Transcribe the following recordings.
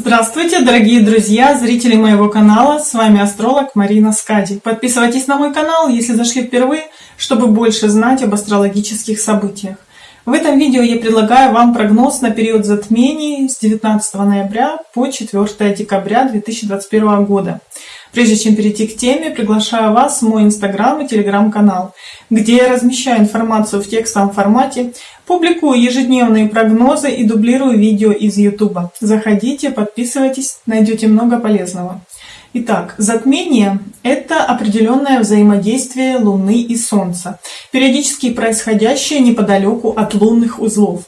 Здравствуйте, дорогие друзья, зрители моего канала, с вами астролог Марина Скади. Подписывайтесь на мой канал, если зашли впервые, чтобы больше знать об астрологических событиях. В этом видео я предлагаю вам прогноз на период затмений с 19 ноября по 4 декабря 2021 года. Прежде чем перейти к теме, приглашаю вас в мой инстаграм и телеграм-канал, где я размещаю информацию в текстовом формате, публикую ежедневные прогнозы и дублирую видео из ютуба. Заходите, подписывайтесь, найдете много полезного. Итак, затмение – это определенное взаимодействие Луны и Солнца, периодически происходящее неподалеку от лунных узлов.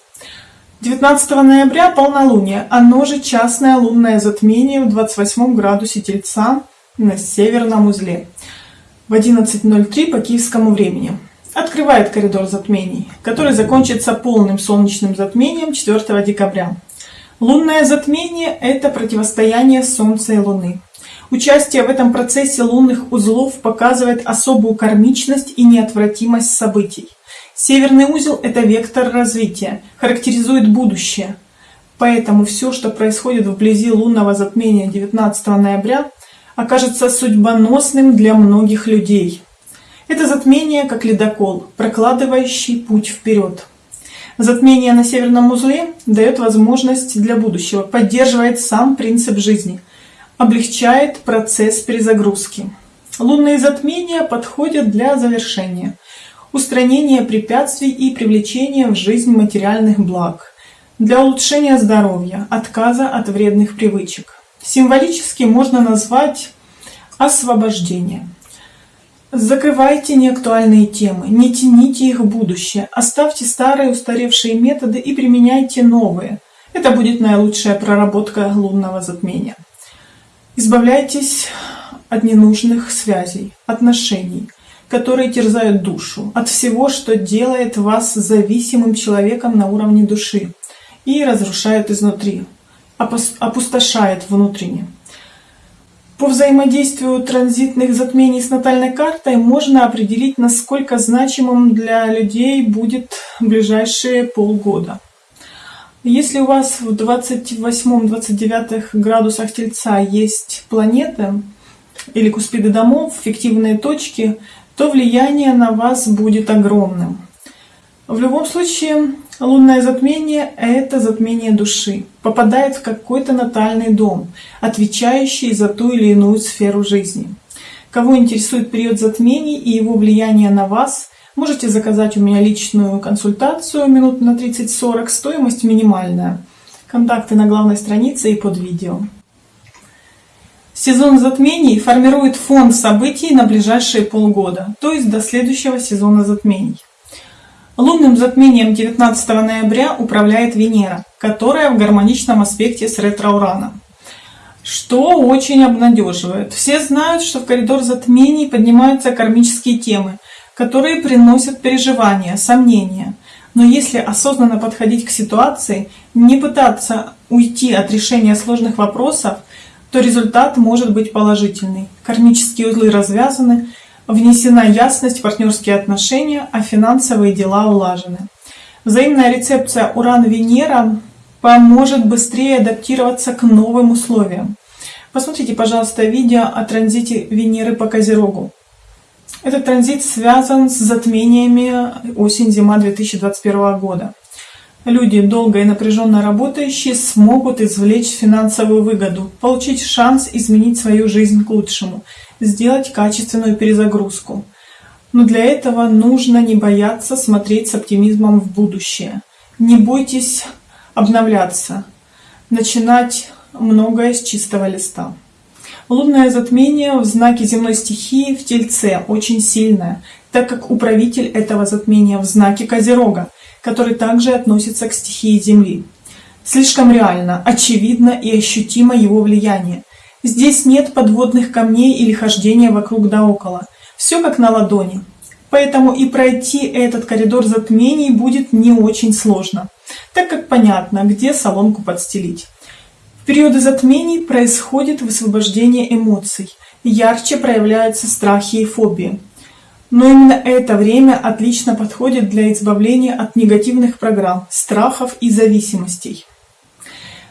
19 ноября – полнолуние, оно же частное лунное затмение в 28 градусе Тельца на северном узле в 11.03 по киевскому времени. Открывает коридор затмений, который закончится полным солнечным затмением 4 декабря. Лунное затмение – это противостояние Солнца и Луны. Участие в этом процессе лунных узлов показывает особую кармичность и неотвратимость событий. Северный узел – это вектор развития, характеризует будущее. Поэтому все, что происходит вблизи лунного затмения 19 ноября, окажется судьбоносным для многих людей. Это затмение как ледокол, прокладывающий путь вперед. Затмение на северном узле дает возможность для будущего, поддерживает сам принцип жизни – облегчает процесс перезагрузки. Лунные затмения подходят для завершения, устранения препятствий и привлечения в жизнь материальных благ, для улучшения здоровья, отказа от вредных привычек. Символически можно назвать освобождение. Закрывайте неактуальные темы, не тяните их в будущее, оставьте старые устаревшие методы и применяйте новые. Это будет наилучшая проработка лунного затмения. Избавляйтесь от ненужных связей, отношений, которые терзают душу, от всего, что делает вас зависимым человеком на уровне души и разрушает изнутри, опустошает внутренне. По взаимодействию транзитных затмений с натальной картой можно определить, насколько значимым для людей будет ближайшие полгода. Если у вас в 28-29 градусах Тельца есть планеты или куспиды домов, фиктивные точки, то влияние на вас будет огромным. В любом случае, лунное затмение – это затмение души, попадает в какой-то натальный дом, отвечающий за ту или иную сферу жизни. Кого интересует период затмений и его влияние на вас, Можете заказать у меня личную консультацию минут на 30-40, стоимость минимальная. Контакты на главной странице и под видео. Сезон затмений формирует фон событий на ближайшие полгода, то есть до следующего сезона затмений. Лунным затмением 19 ноября управляет Венера, которая в гармоничном аспекте с ретро-ураном. Что очень обнадеживает. Все знают, что в коридор затмений поднимаются кармические темы – которые приносят переживания, сомнения. Но если осознанно подходить к ситуации, не пытаться уйти от решения сложных вопросов, то результат может быть положительный. Кармические узлы развязаны, внесена ясность в партнерские отношения, а финансовые дела улажены. Взаимная рецепция Уран-Венера поможет быстрее адаптироваться к новым условиям. Посмотрите, пожалуйста, видео о транзите Венеры по Козерогу. Этот транзит связан с затмениями осень-зима 2021 года. Люди, долго и напряженно работающие, смогут извлечь финансовую выгоду, получить шанс изменить свою жизнь к лучшему, сделать качественную перезагрузку. Но для этого нужно не бояться смотреть с оптимизмом в будущее. Не бойтесь обновляться, начинать многое с чистого листа. Лунное затмение в знаке земной стихии в Тельце очень сильное, так как управитель этого затмения в знаке Козерога, который также относится к стихии Земли. Слишком реально, очевидно и ощутимо его влияние. Здесь нет подводных камней или хождения вокруг да около. Все как на ладони. Поэтому и пройти этот коридор затмений будет не очень сложно, так как понятно, где соломку подстелить периоды затмений происходит высвобождение эмоций, ярче проявляются страхи и фобии. Но именно это время отлично подходит для избавления от негативных программ, страхов и зависимостей.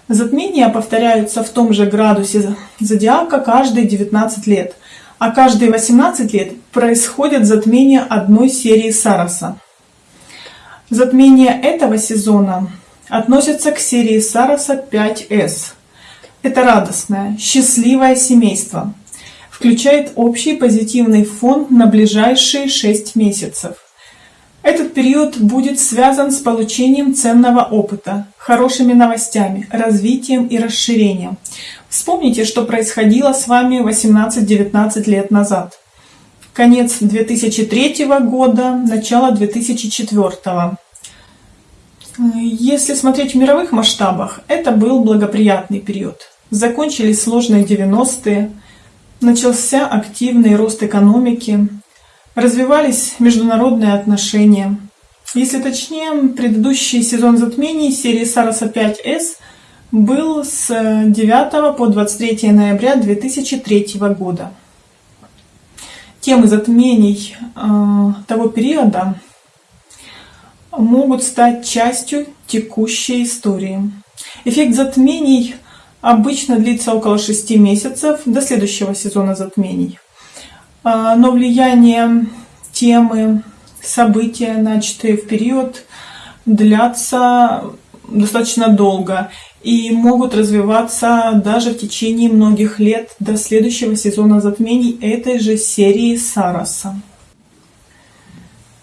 Затмения повторяются в том же градусе зодиака каждые 19 лет, а каждые 18 лет происходят затмения одной серии Сароса. Затмение этого сезона относится к серии Сароса 5С. Это радостное, счастливое семейство. Включает общий позитивный фон на ближайшие 6 месяцев. Этот период будет связан с получением ценного опыта, хорошими новостями, развитием и расширением. Вспомните, что происходило с вами 18-19 лет назад. Конец 2003 года, начало 2004. Если смотреть в мировых масштабах, это был благоприятный период. Закончились сложные 90-е, начался активный рост экономики, развивались международные отношения. Если точнее, предыдущий сезон затмений серии Сароса 5С был с 9 по 23 ноября 2003 года. Темы затмений э, того периода могут стать частью текущей истории. Эффект затмений обычно длится около 6 месяцев до следующего сезона затмений. А, но влияние темы, события, начатые в период, длятся достаточно долго и могут развиваться даже в течение многих лет до следующего сезона затмений этой же серии Сараса.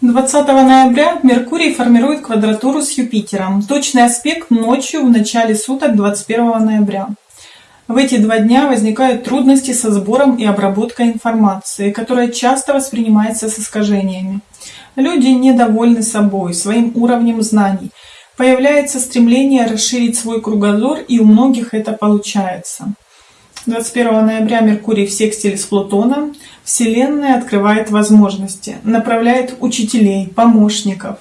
20 ноября Меркурий формирует квадратуру с Юпитером. Точный аспект ночью в начале суток 21 ноября. В эти два дня возникают трудности со сбором и обработкой информации, которая часто воспринимается с искажениями. Люди недовольны собой, своим уровнем знаний. Появляется стремление расширить свой кругозор, и у многих это получается. 21 ноября Меркурий в секстиле с Плутоном. Вселенная открывает возможности, направляет учителей, помощников.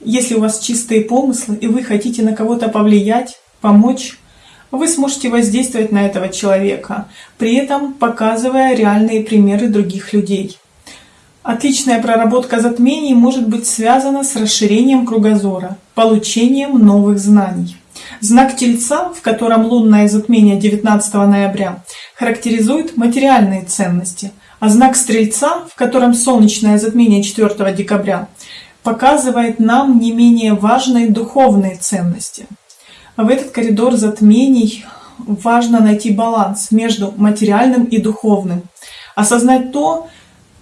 Если у вас чистые помыслы, и вы хотите на кого-то повлиять, помочь, вы сможете воздействовать на этого человека, при этом показывая реальные примеры других людей. Отличная проработка затмений может быть связана с расширением кругозора, получением новых знаний. Знак Тельца, в котором лунное затмение 19 ноября, характеризует материальные ценности, а знак Стрельца, в котором солнечное затмение 4 декабря, показывает нам не менее важные духовные ценности – в этот коридор затмений важно найти баланс между материальным и духовным. Осознать то,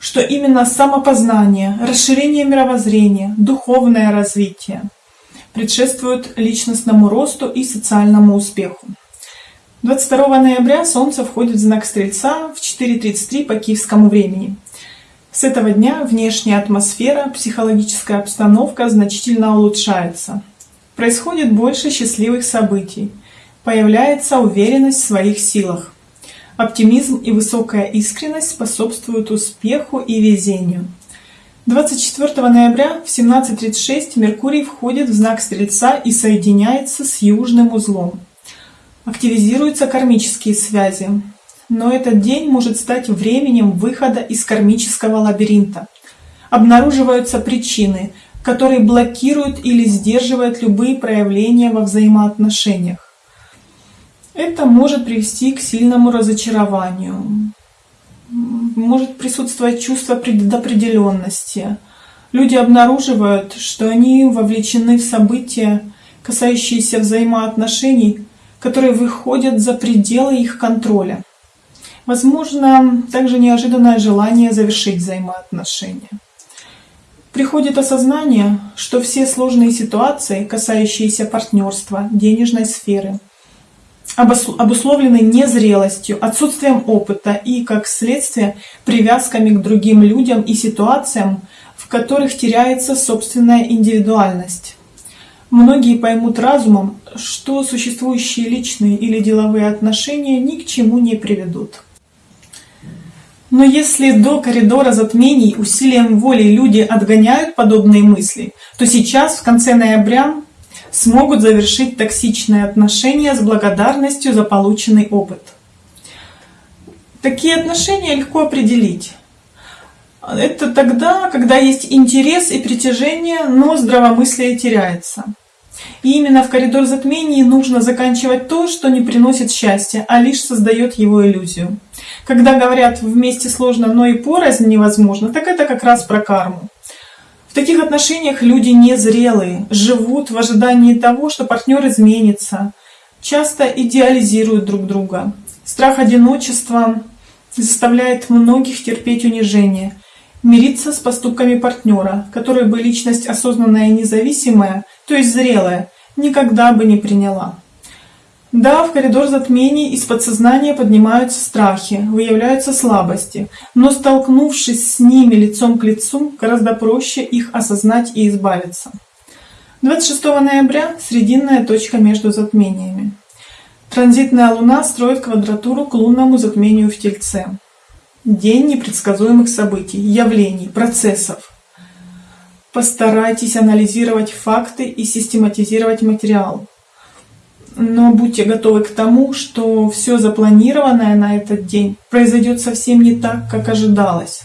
что именно самопознание, расширение мировоззрения, духовное развитие предшествуют личностному росту и социальному успеху. 22 ноября Солнце входит в знак Стрельца в 4.33 по киевскому времени. С этого дня внешняя атмосфера, психологическая обстановка значительно улучшается происходит больше счастливых событий, появляется уверенность в своих силах. Оптимизм и высокая искренность способствуют успеху и везению. 24 ноября в 17.36 Меркурий входит в знак Стрельца и соединяется с южным узлом. Активизируются кармические связи. Но этот день может стать временем выхода из кармического лабиринта. Обнаруживаются причины, который блокирует или сдерживает любые проявления во взаимоотношениях. Это может привести к сильному разочарованию, может присутствовать чувство предопределенности. Люди обнаруживают, что они вовлечены в события, касающиеся взаимоотношений, которые выходят за пределы их контроля. Возможно, также неожиданное желание завершить взаимоотношения. Приходит осознание, что все сложные ситуации, касающиеся партнерства, денежной сферы, обусловлены незрелостью, отсутствием опыта и, как следствие, привязками к другим людям и ситуациям, в которых теряется собственная индивидуальность. Многие поймут разумом, что существующие личные или деловые отношения ни к чему не приведут. Но если до коридора затмений усилием воли люди отгоняют подобные мысли, то сейчас, в конце ноября, смогут завершить токсичные отношения с благодарностью за полученный опыт. Такие отношения легко определить. Это тогда, когда есть интерес и притяжение, но здравомыслие теряется. И именно в коридор затмений нужно заканчивать то, что не приносит счастья, а лишь создает его иллюзию. Когда говорят «вместе сложно, но и порознь невозможно», так это как раз про карму. В таких отношениях люди незрелые, живут в ожидании того, что партнер изменится, часто идеализируют друг друга. Страх одиночества заставляет многих терпеть унижение, мириться с поступками партнера, который бы личность осознанная и независимая, то есть зрелая, никогда бы не приняла. Да, в коридор затмений из подсознания поднимаются страхи, выявляются слабости, но столкнувшись с ними лицом к лицу, гораздо проще их осознать и избавиться. 26 ноября – срединная точка между затмениями. Транзитная Луна строит квадратуру к лунному затмению в Тельце. День непредсказуемых событий, явлений, процессов. Постарайтесь анализировать факты и систематизировать материал но будьте готовы к тому, что все запланированное на этот день произойдет совсем не так, как ожидалось.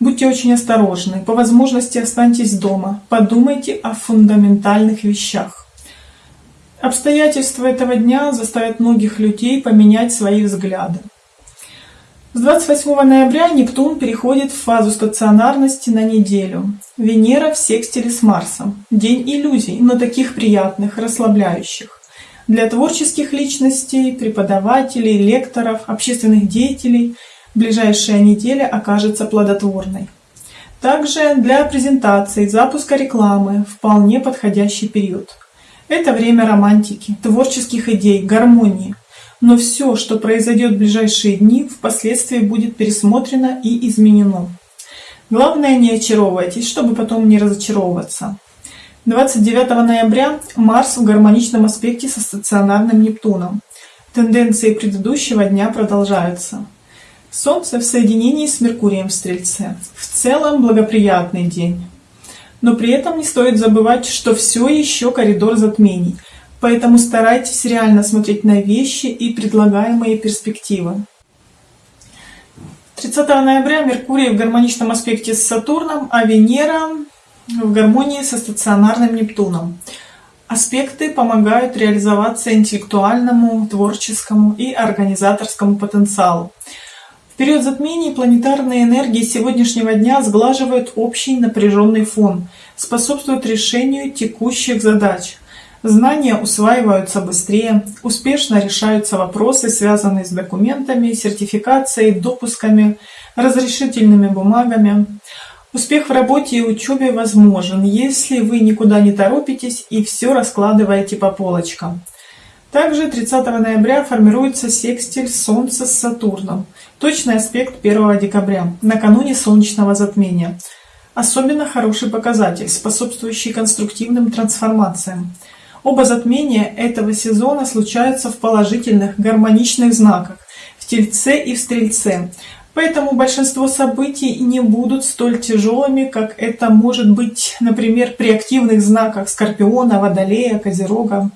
Будьте очень осторожны, по возможности останьтесь дома, подумайте о фундаментальных вещах. Обстоятельства этого дня заставят многих людей поменять свои взгляды. С 28 ноября Нептун переходит в фазу стационарности на неделю. Венера в секстиле с Марсом. День иллюзий, но таких приятных, расслабляющих. Для творческих личностей, преподавателей, лекторов, общественных деятелей ближайшая неделя окажется плодотворной. Также для презентаций, запуска рекламы вполне подходящий период. Это время романтики, творческих идей, гармонии. Но все, что произойдет в ближайшие дни, впоследствии будет пересмотрено и изменено. Главное не очаровывайтесь, чтобы потом не разочаровываться. 29 ноября Марс в гармоничном аспекте со стационарным Нептуном. Тенденции предыдущего дня продолжаются. Солнце в соединении с Меркурием в Стрельце. В целом благоприятный день. Но при этом не стоит забывать, что все еще коридор затмений, поэтому старайтесь реально смотреть на вещи и предлагаемые перспективы. 30 ноября Меркурий в гармоничном аспекте с Сатурном, а Венера в гармонии со стационарным Нептуном. Аспекты помогают реализоваться интеллектуальному, творческому и организаторскому потенциалу. В период затмений планетарные энергии сегодняшнего дня сглаживают общий напряженный фон, способствуют решению текущих задач. Знания усваиваются быстрее, успешно решаются вопросы, связанные с документами, сертификацией, допусками, разрешительными бумагами. Успех в работе и учебе возможен, если вы никуда не торопитесь и все раскладываете по полочкам. Также 30 ноября формируется секстиль Солнца с Сатурном, точный аспект 1 декабря, накануне солнечного затмения. Особенно хороший показатель, способствующий конструктивным трансформациям. Оба затмения этого сезона случаются в положительных, гармоничных знаках, в Тельце и в Стрельце, Поэтому большинство событий не будут столь тяжелыми, как это может быть, например, при активных знаках Скорпиона, Водолея, Козерога.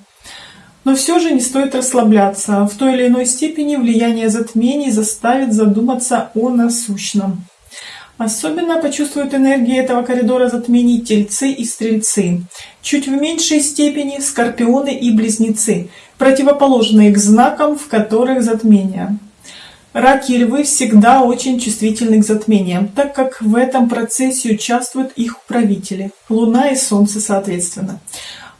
Но все же не стоит расслабляться. В той или иной степени влияние затмений заставит задуматься о насущном. Особенно почувствуют энергии этого коридора затмений тельцы и стрельцы. Чуть в меньшей степени скорпионы и близнецы, противоположные к знакам, в которых затмения. Раки и львы всегда очень чувствительны к затмениям, так как в этом процессе участвуют их управители, Луна и Солнце соответственно.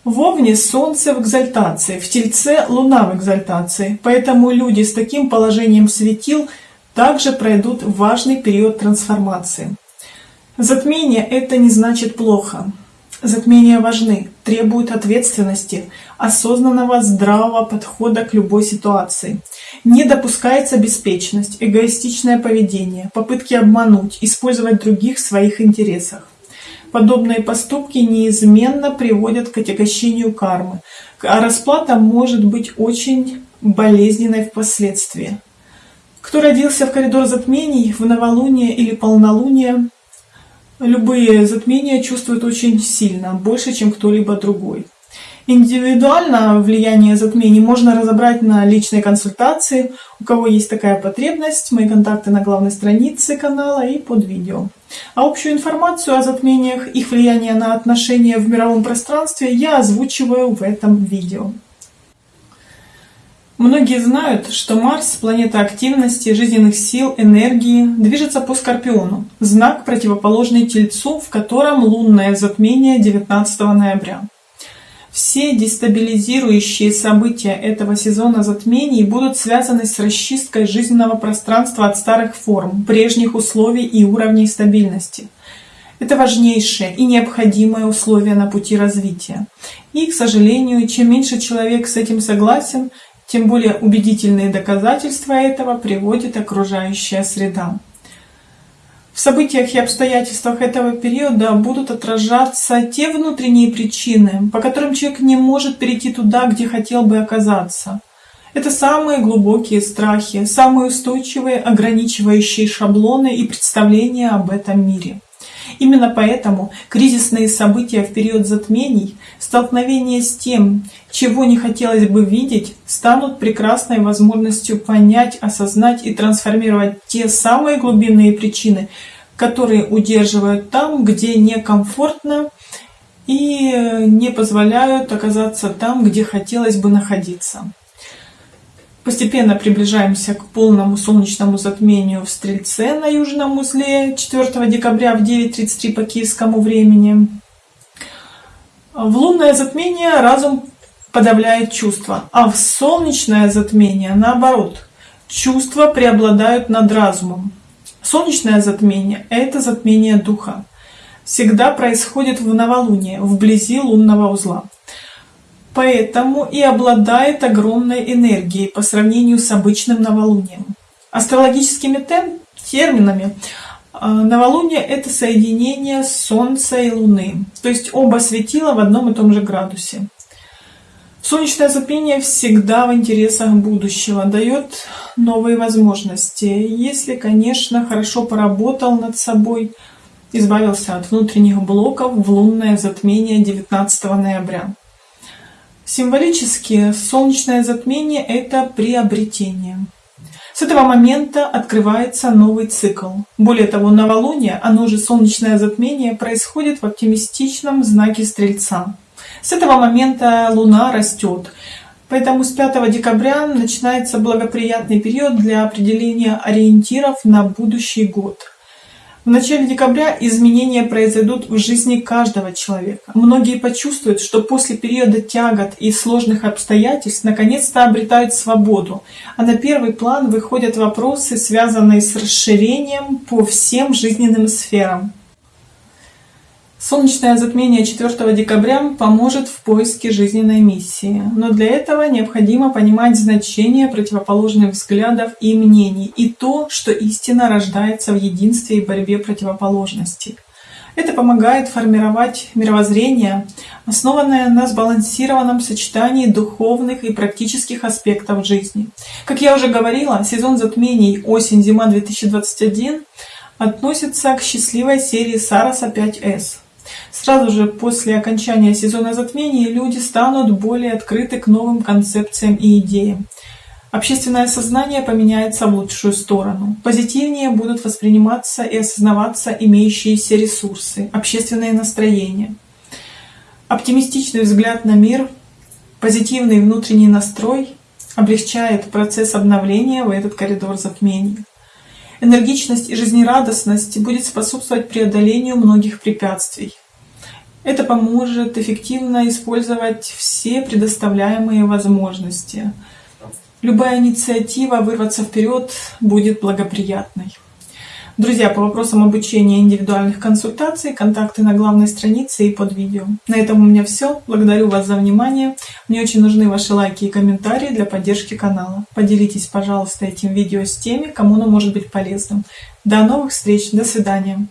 В Овне Солнце в экзальтации, в Тельце Луна в экзальтации, поэтому люди с таким положением светил также пройдут важный период трансформации. Затмение это не значит плохо. Затмения важны, требуют ответственности, осознанного здравого подхода к любой ситуации. Не допускается беспечность, эгоистичное поведение, попытки обмануть, использовать других в своих интересах. Подобные поступки неизменно приводят к отягощению кармы, а расплата может быть очень болезненной впоследствии. Кто родился в коридор затмений, в новолуние или полнолуние, любые затмения чувствуют очень сильно, больше, чем кто-либо другой. Индивидуально влияние затмений можно разобрать на личной консультации. У кого есть такая потребность, мои контакты на главной странице канала и под видео. А общую информацию о затмениях, их влияние на отношения в мировом пространстве я озвучиваю в этом видео. Многие знают, что Марс, планета активности, жизненных сил, энергии, движется по Скорпиону, знак противоположный Тельцу, в котором лунное затмение 19 ноября. Все дестабилизирующие события этого сезона затмений будут связаны с расчисткой жизненного пространства от старых форм, прежних условий и уровней стабильности. Это важнейшее и необходимое условие на пути развития. И, к сожалению, чем меньше человек с этим согласен, тем более убедительные доказательства этого приводит окружающая среда. В событиях и обстоятельствах этого периода будут отражаться те внутренние причины, по которым человек не может перейти туда, где хотел бы оказаться. Это самые глубокие страхи, самые устойчивые ограничивающие шаблоны и представления об этом мире. Именно поэтому кризисные события в период затмений, столкновение с тем, чего не хотелось бы видеть, станут прекрасной возможностью понять, осознать и трансформировать те самые глубинные причины, которые удерживают там, где некомфортно и не позволяют оказаться там, где хотелось бы находиться. Постепенно приближаемся к полному солнечному затмению в Стрельце на южном узле 4 декабря в 9.33 по киевскому времени. В лунное затмение разум подавляет чувства, а в солнечное затмение наоборот. Чувства преобладают над разумом. Солнечное затмение – это затмение духа. Всегда происходит в новолуние, вблизи лунного узла поэтому и обладает огромной энергией по сравнению с обычным новолунием. Астрологическими терминами новолуние — это соединение Солнца и Луны, то есть оба светила в одном и том же градусе. Солнечное затмение всегда в интересах будущего, дает новые возможности, если, конечно, хорошо поработал над собой, избавился от внутренних блоков в лунное затмение 19 ноября. Символически солнечное затмение — это приобретение. С этого момента открывается новый цикл. Более того, новолуние, оно же солнечное затмение, происходит в оптимистичном знаке Стрельца. С этого момента Луна растет. Поэтому с 5 декабря начинается благоприятный период для определения ориентиров на будущий год – в начале декабря изменения произойдут в жизни каждого человека. Многие почувствуют, что после периода тягот и сложных обстоятельств наконец-то обретают свободу, а на первый план выходят вопросы, связанные с расширением по всем жизненным сферам. Солнечное затмение 4 декабря поможет в поиске жизненной миссии, но для этого необходимо понимать значение противоположных взглядов и мнений и то, что истина рождается в единстве и борьбе противоположностей. Это помогает формировать мировоззрение, основанное на сбалансированном сочетании духовных и практических аспектов жизни. Как я уже говорила, сезон затмений осень-зима 2021 относится к счастливой серии Сараса 5С. Сразу же после окончания сезона затмений люди станут более открыты к новым концепциям и идеям. Общественное сознание поменяется в лучшую сторону. Позитивнее будут восприниматься и осознаваться имеющиеся ресурсы, общественное настроение. Оптимистичный взгляд на мир, позитивный внутренний настрой облегчает процесс обновления в этот коридор затмений. Энергичность и жизнерадостность будет способствовать преодолению многих препятствий. Это поможет эффективно использовать все предоставляемые возможности. Любая инициатива вырваться вперед будет благоприятной. Друзья, по вопросам обучения индивидуальных консультаций, контакты на главной странице и под видео. На этом у меня все. Благодарю вас за внимание. Мне очень нужны ваши лайки и комментарии для поддержки канала. Поделитесь, пожалуйста, этим видео с теми, кому оно может быть полезным. До новых встреч. До свидания.